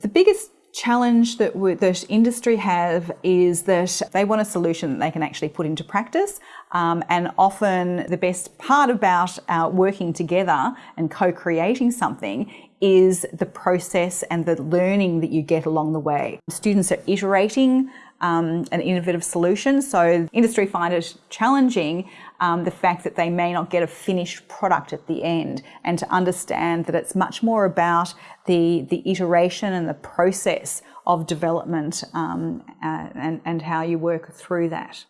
The biggest challenge that that industry have is that they want a solution that they can actually put into practice. Um, and often the best part about uh, working together and co-creating something is the process and the learning that you get along the way. Students are iterating um, an innovative solution. So industry find it challenging um, the fact that they may not get a finished product at the end and to understand that it's much more about the, the iteration and the process of development um, uh, and, and how you work through that.